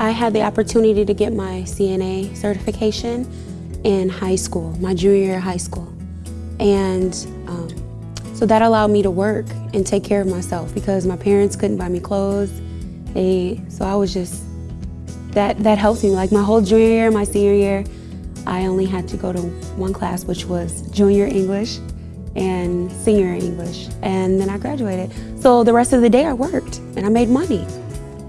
I had the opportunity to get my CNA certification in high school, my junior year of high school. And um, so that allowed me to work and take care of myself because my parents couldn't buy me clothes. They, so I was just, that, that helped me. Like my whole junior year, my senior year, I only had to go to one class, which was junior English and senior English. And then I graduated. So the rest of the day I worked and I made money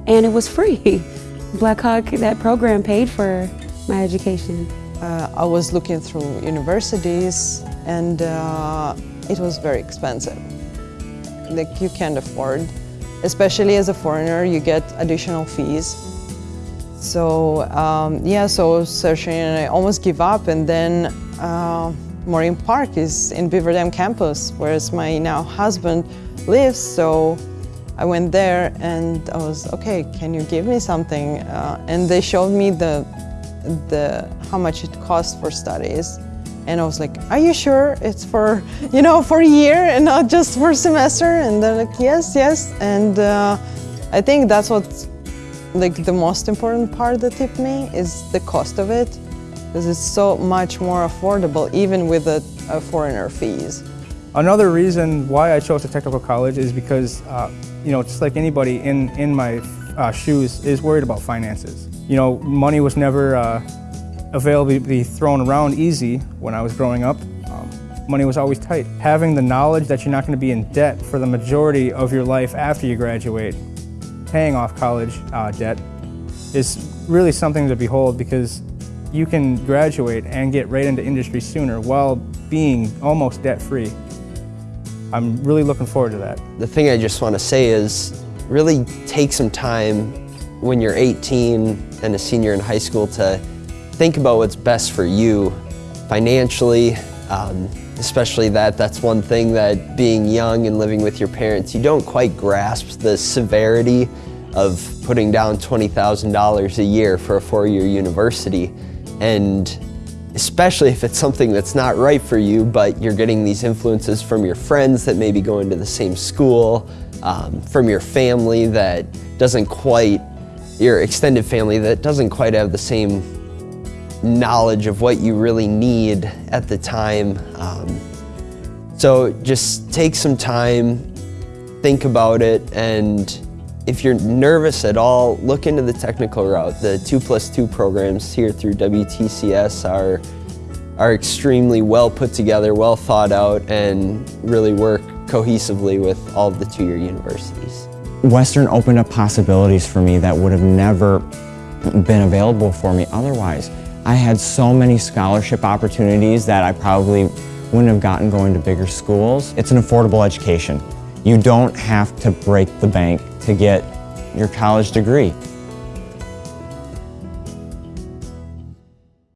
and it was free. Blackhawk, that program paid for my education. Uh, I was looking through universities and uh, it was very expensive. Like you can't afford, especially as a foreigner, you get additional fees. So um, yeah, so searching and I almost give up and then uh, Moraine Park is in Beaver Dam campus, whereas my now husband lives, so I went there and I was, okay, can you give me something? Uh, and they showed me the, the, how much it costs for studies. And I was like, are you sure it's for, you know, for a year and not just for a semester? And they're like, yes, yes. And uh, I think that's what, like the most important part that tipped me is the cost of it. Because it's so much more affordable, even with the uh, foreigner fees. Another reason why I chose a technical college is because, uh, you know, just like anybody in, in my uh, shoes is worried about finances. You know, money was never uh, available to be thrown around easy when I was growing up. Um, money was always tight. Having the knowledge that you're not going to be in debt for the majority of your life after you graduate, paying off college uh, debt, is really something to behold because you can graduate and get right into industry sooner while being almost debt-free. I'm really looking forward to that. The thing I just want to say is really take some time when you're 18 and a senior in high school to think about what's best for you financially, um, especially that that's one thing that being young and living with your parents, you don't quite grasp the severity of putting down $20,000 a year for a four-year university. And especially if it's something that's not right for you, but you're getting these influences from your friends that maybe go into the same school, um, from your family that doesn't quite, your extended family that doesn't quite have the same knowledge of what you really need at the time. Um, so just take some time, think about it, and if you're nervous at all, look into the technical route. The 2 plus 2 programs here through WTCS are, are extremely well put together, well thought out, and really work cohesively with all of the two-year universities. Western opened up possibilities for me that would have never been available for me otherwise. I had so many scholarship opportunities that I probably wouldn't have gotten going to bigger schools. It's an affordable education. You don't have to break the bank to get your college degree.